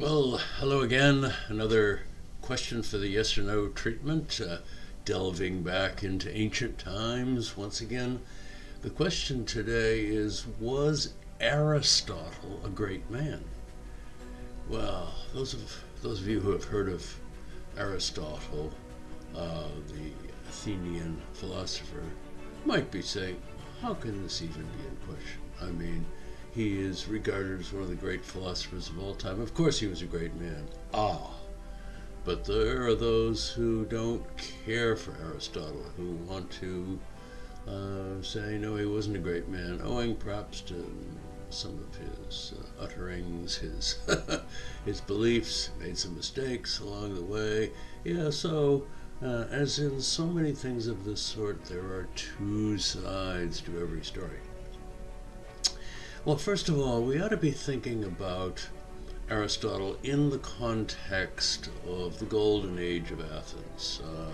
Well, hello again. Another question for the yes or no treatment, uh, delving back into ancient times once again. The question today is Was Aristotle a great man? Well, those of, those of you who have heard of Aristotle, uh, the Athenian philosopher, might be saying, How can this even be in question? I mean, he is regarded as one of the great philosophers of all time. Of course, he was a great man. Ah. But there are those who don't care for Aristotle, who want to uh, say, no, he wasn't a great man, owing perhaps to some of his uh, utterings, his, his beliefs, made some mistakes along the way. Yeah, so, uh, as in so many things of this sort, there are two sides to every story. Well, first of all, we ought to be thinking about Aristotle in the context of the golden age of Athens. Uh,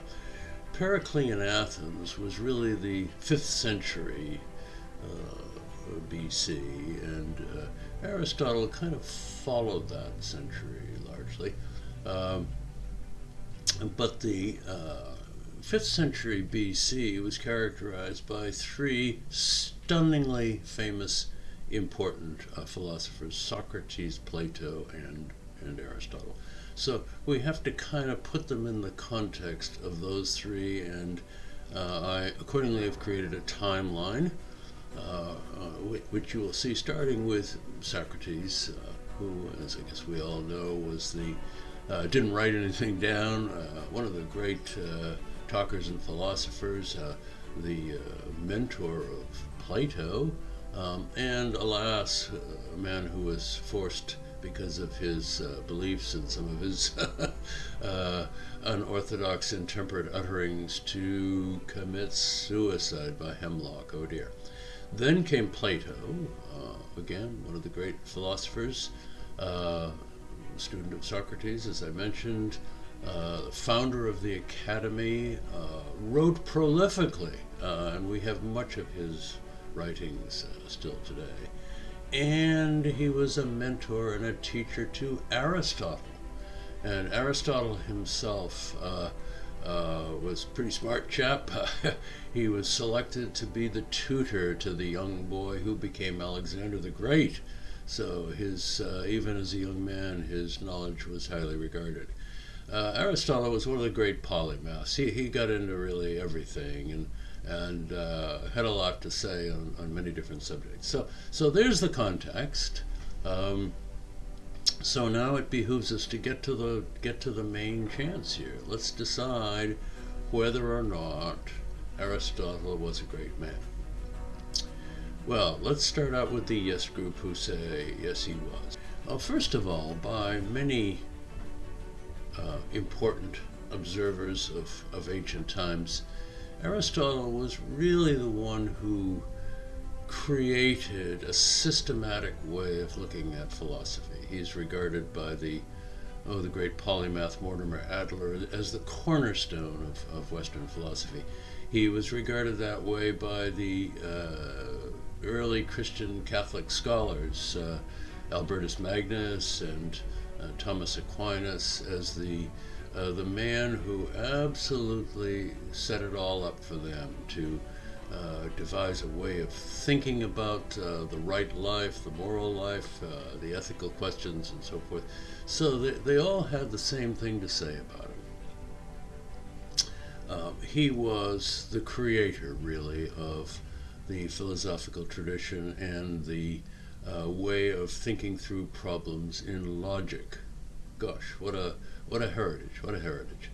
Periclean Athens was really the 5th century uh, BC, and uh, Aristotle kind of followed that century largely. Um, but the 5th uh, century BC was characterized by three stunningly famous important uh, philosophers Socrates, Plato, and, and Aristotle. So we have to kind of put them in the context of those three, and uh, I accordingly have created a timeline, uh, uh which you will see starting with Socrates, uh, who, as I guess we all know, was the uh, didn't write anything down, one of the great talkers and philosophers, the mentor of Plato. Um, and alas, a man who was forced because of his uh, beliefs and some of his uh, unorthodox, intemperate utterings to commit suicide by hemlock. Oh dear. Then came Plato, uh, again, one of the great philosophers, uh, student of Socrates, as I mentioned, uh, founder of the Academy, uh, wrote prolifically, and we have much of his writings uh, still today. And he was a mentor and a teacher to Aristotle. And Aristotle himself uh, uh, was a pretty smart chap. he was selected to be the tutor to the young boy who became Alexander the Great. So his, uh, even as a young man, his knowledge was highly regarded. Uh, Aristotle was one of the great polymaths. He, he got into really everything, and and uh, had a lot to say on, on many different subjects. So, so there's the context. Um, so now it behooves us to get to the get to the main chance here. Let's decide whether or not Aristotle was a great man. Well, let's start out with the yes group who say yes he was. Well, first of all, by many uh, important observers of, of ancient times, Aristotle was really the one who created a systematic way of looking at philosophy. He's regarded by the oh the great polymath Mortimer Adler as the cornerstone of, of Western philosophy. He was regarded that way by the uh, early Christian Catholic scholars, uh, Albertus Magnus and uh, Thomas Aquinas, as the uh, the man who absolutely set it all up for them to uh, devise a way of thinking about uh, the right life, the moral life, uh, the ethical questions, and so forth. So they, they all had the same thing to say about him. Uh, he was the creator, really, of the philosophical tradition and the uh, way of thinking through problems in logic. Gosh, what a what a heritage, what a heritage.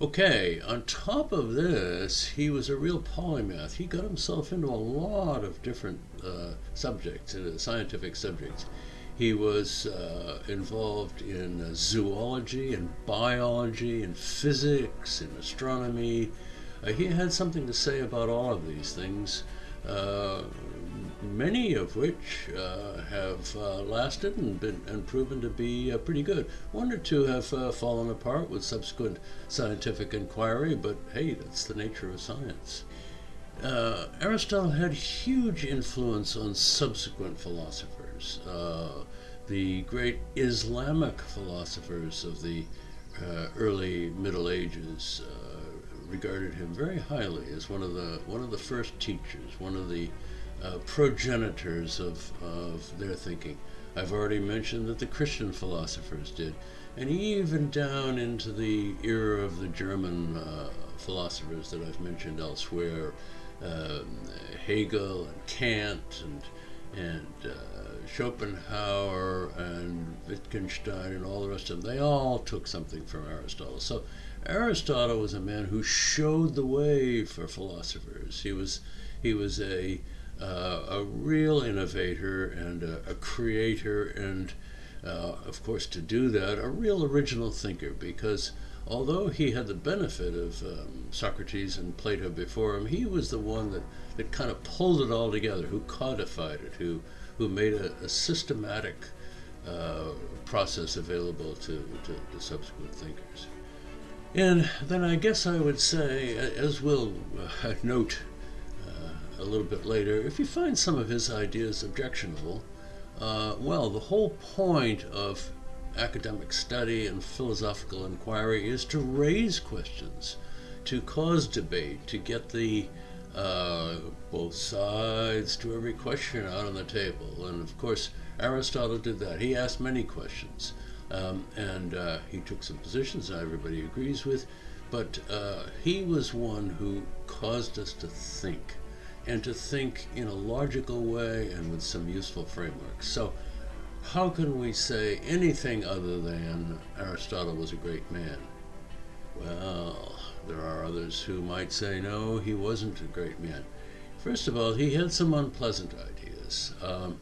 Okay, on top of this, he was a real polymath. He got himself into a lot of different uh, subjects, uh, scientific subjects. He was uh, involved in uh, zoology and biology and physics and astronomy. Uh, he had something to say about all of these things. Many of which uh, have uh, lasted and been and proven to be uh, pretty good. One or two have uh, fallen apart with subsequent scientific inquiry, but hey, that's the nature of science. Uh, Aristotle had huge influence on subsequent philosophers. uh, the great Islamic philosophers of the early Middle Ages regarded him very highly as one of the one of the first teachers, one of the uh, progenitors of, of their thinking. I've already mentioned that the Christian philosophers did, and even down into the era of the German uh, philosophers that I've mentioned elsewhere, uh, Hegel and Kant and and uh, Schopenhauer and Wittgenstein and all the rest of them, they all took something from Aristotle. So Aristotle was a man who showed the way for philosophers. He was he was a uh, a real innovator and a, a creator, and uh, of course, to do that, a real original thinker. Because although he had the benefit of um, Socrates and Plato before him, he was the one that, that kind of pulled it all together, who codified it, who who made a, a systematic uh, process available to, to, to subsequent thinkers. And then I guess I would say, as we'll uh, note a little bit later, if you find some of his ideas objectionable, uh, well, the whole point of academic study and philosophical inquiry is to raise questions, to cause debate, to get the uh, both sides to every question out on the table. And of course, Aristotle did that. He asked many questions. Um, and uh, he took some positions that everybody agrees with, but uh, he was one who caused us to think and to think in a logical way and with some useful frameworks. So, how can we say anything other than Aristotle was a great man? Well, there are others who might say, no, he wasn't a great man. First of all, he had some unpleasant ideas. Um,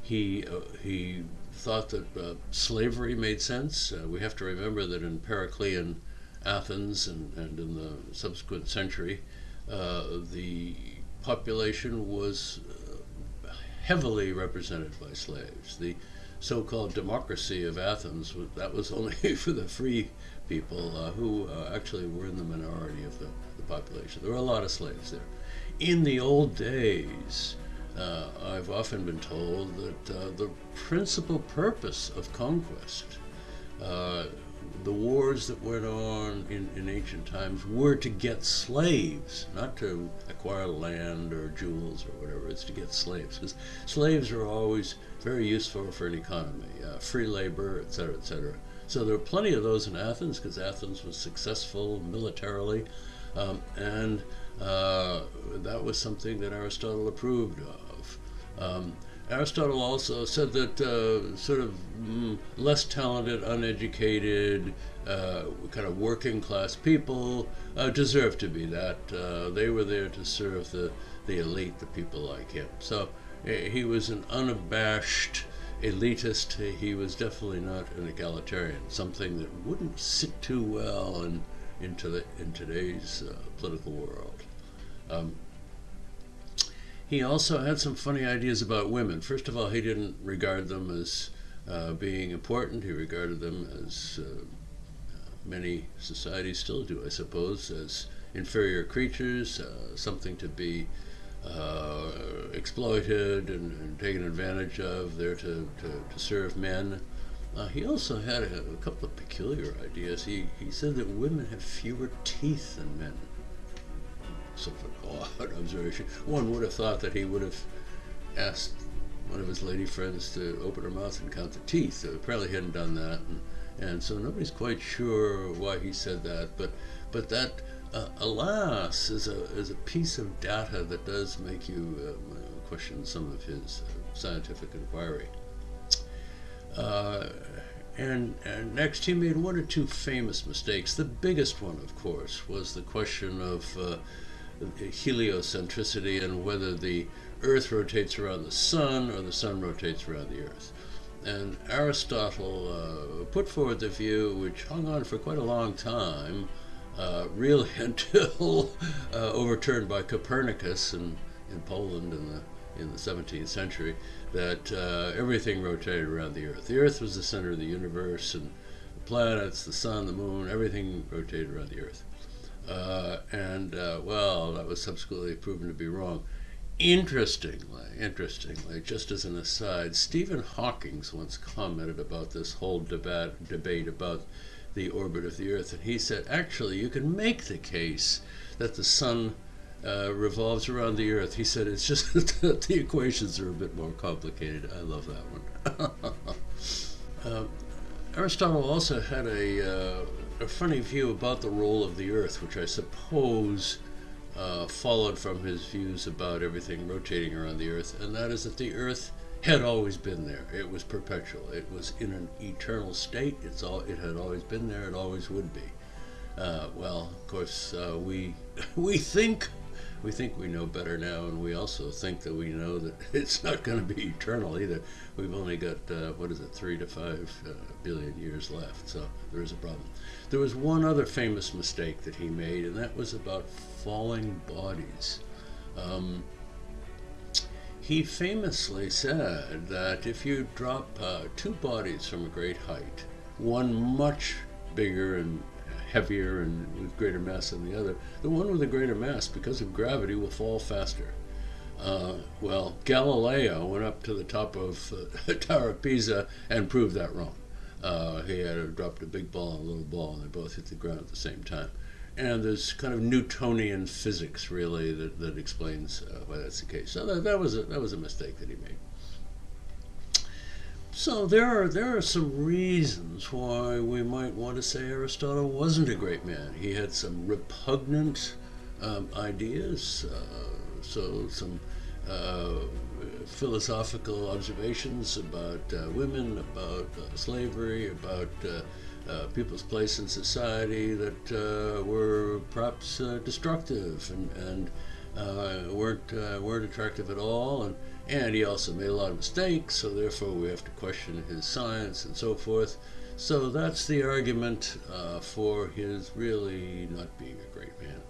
he, uh, he thought that uh, slavery made sense. Uh, we have to remember that in Periclean Athens and, and in the subsequent century, uh, the population was uh, heavily represented by slaves. The so-called democracy of Athens, that was only for the free people uh, who uh, actually were in the minority of the, the, population. There were a lot of slaves there. In the old days, uh, I've often been told that uh, the principal purpose of conquest uh, the wars that went on in, in ancient times were to get slaves, not to acquire land or jewels or whatever. It's to get slaves because slaves are always very useful for an economy, uh, free labor, etc., etc. So there were plenty of those in Athens because Athens was successful militarily, um, and uh, that was something that Aristotle approved of. Um, Aristotle also said that uh, sort of mm, less talented, uneducated, uh, kind of working class people uh, deserve to be that. Uh, they were there to serve the, the elite, the people like him. So he was an unabashed elitist. He was definitely not an egalitarian, something that wouldn't sit too well in, into the, in today's uh, political world. Um, he also had some funny ideas about women. First of all, he didn't regard them as uh, being important. He regarded them as uh, many societies still do, I suppose, as inferior creatures, uh, something to be uh, exploited and, and, taken advantage of, there to, to, to serve men. Uh, he also had a, a, couple of peculiar ideas. He, he said that women have fewer teeth than men sort of odd observation. One would have thought that he would have asked one of his lady friends to open her mouth and count the teeth. So apparently he hadn't done that, and, and so nobody's quite sure why he said that. But but that, uh, alas, is a is a piece of data that does make you uh, question some of his uh, scientific inquiry. Uh, and, and, next, he made one or two famous mistakes. The biggest one, of course, was the question of uh, heliocentricity and whether the Earth rotates around the Sun or the Sun rotates around the Earth. And Aristotle uh, put forward the view, which hung on for quite a long time, uh, really until uh, overturned by Copernicus in, in Poland in the in the 17th century, that uh, everything rotated around the Earth. The Earth was the center of the universe, and the planets, the sun, the moon, everything rotated around the Earth. Uh, and uh, well, that was subsequently proven to be wrong. Interestingly, interestingly, just as an aside, Stephen Hawking once commented about this whole debate, debate about the orbit of the Earth, and he said, actually, you can make the case that the Sun uh, revolves around the Earth. He said it's just that the equations are a bit more complicated. I love that one. uh, Aristotle also had a, uh, a funny view about the role of the Earth, which I suppose uh, followed from his views about everything rotating around the Earth, and that is that the Earth had always been there. It was perpetual. It was in an eternal state. It's all. It had always been there. It always would be. Uh, well, of course, uh, we we think we think we know better now, and we also think that we know that it's not going to be eternal either. We've only got, uh, what is it, three to five uh, billion years left, so there is a problem. There was one other famous mistake that he made, and that was about falling bodies. Um, he famously said that if you drop uh, two bodies from a great height, one much bigger and heavier and with greater mass than the other, the one with the greater mass, because of gravity, will fall faster. Uh, well, Galileo went up to the top of uh, Tower of Pisa and proved that wrong. Uh, he had dropped a big ball and a little ball, and they both hit the ground at the same time. And there's kind of Newtonian physics, really, that, that explains uh, why that's the case. So that, that, was a, that was a mistake that he made. So there are there are some reasons why we might want to say Aristotle wasn't a great man. He had some repugnant um, ideas, uh, so some uh, philosophical observations about uh, women, about uh, slavery, about uh, uh, people's place in society that were perhaps destructive and, and weren't weren't attractive at all and and he also made a lot of mistakes, so therefore we have to question his science and so forth. So that's the argument uh, for his really not being a great man.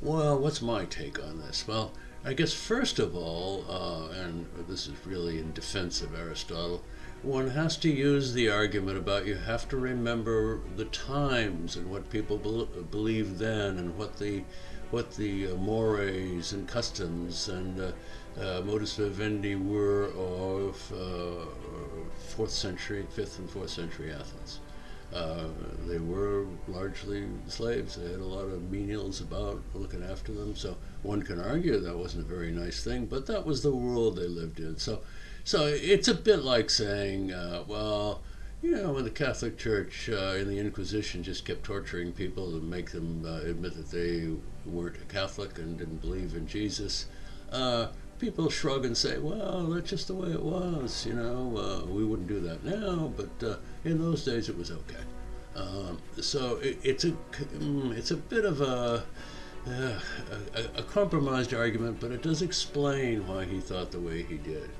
Well, what's my take on this? Well, I guess first of all, uh, and this is really in defense of Aristotle, one has to use the argument about you have to remember the times and what people be believed then and what the what the uh, mores and customs and uh, uh, modus vivendi were of uh, fourth century, fifth and fourth century Athens. Uh, they were largely slaves. They had a lot of menials about looking after them. So one can argue that wasn't a very nice thing, but that was the world they lived in. So, so it's a bit like saying, uh, well, you know, when the Catholic Church uh, in the Inquisition just kept torturing people to make them uh, admit that they weren't a Catholic and didn't believe in Jesus, uh, people shrug and say, well, that's just the way it was, you know, uh, we wouldn't do that now, but uh, in those days it was okay. Um, so it, it's, a, mm, it's a bit of a, uh, a, a compromised argument, but it does explain why he thought the way he did.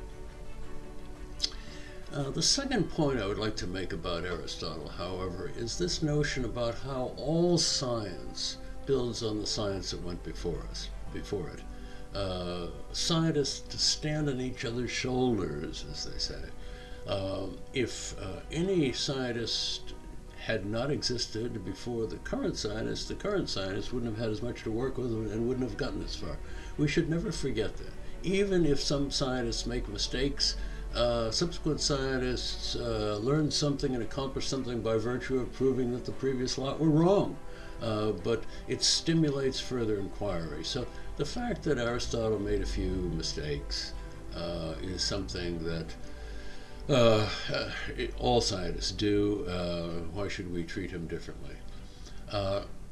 Uh, the second point I would like to make about Aristotle, however, is this notion about how all science builds on the science that went before us, before it. Uh, scientists stand on each other's shoulders, as they say. Uh, if uh, any scientist had not existed before the current scientists, the current scientists wouldn't have had as much to work with and wouldn't have gotten as far. We should never forget that. Even if some scientists make mistakes, uh, subsequent scientists uh, learn something and accomplish something by virtue of proving that the previous lot were wrong. Uh, but it stimulates further inquiry. So the fact that Aristotle made a few mistakes uh, is something that uh, all scientists do. why should we treat him differently?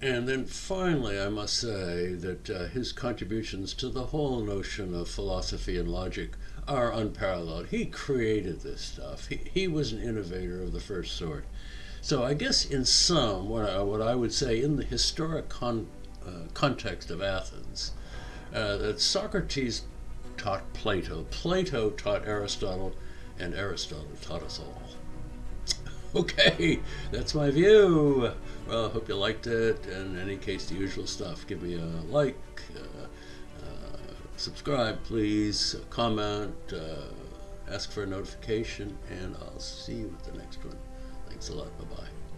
And then finally, I must say that his contributions to the whole notion of philosophy and logic are unparalleled. He created this stuff. He, he was an innovator of the first sort. So I guess in sum, what I, what I would say in the historic con, uh, context of Athens, uh, that Socrates taught Plato, Plato taught Aristotle, and Aristotle taught us all. Okay, that's my view. Well, I hope you liked it. In any case, the usual stuff. Give me a like, uh, subscribe, please, comment, uh, ask for a notification, and I'll see you at the next one. Thanks a lot. Bye bye.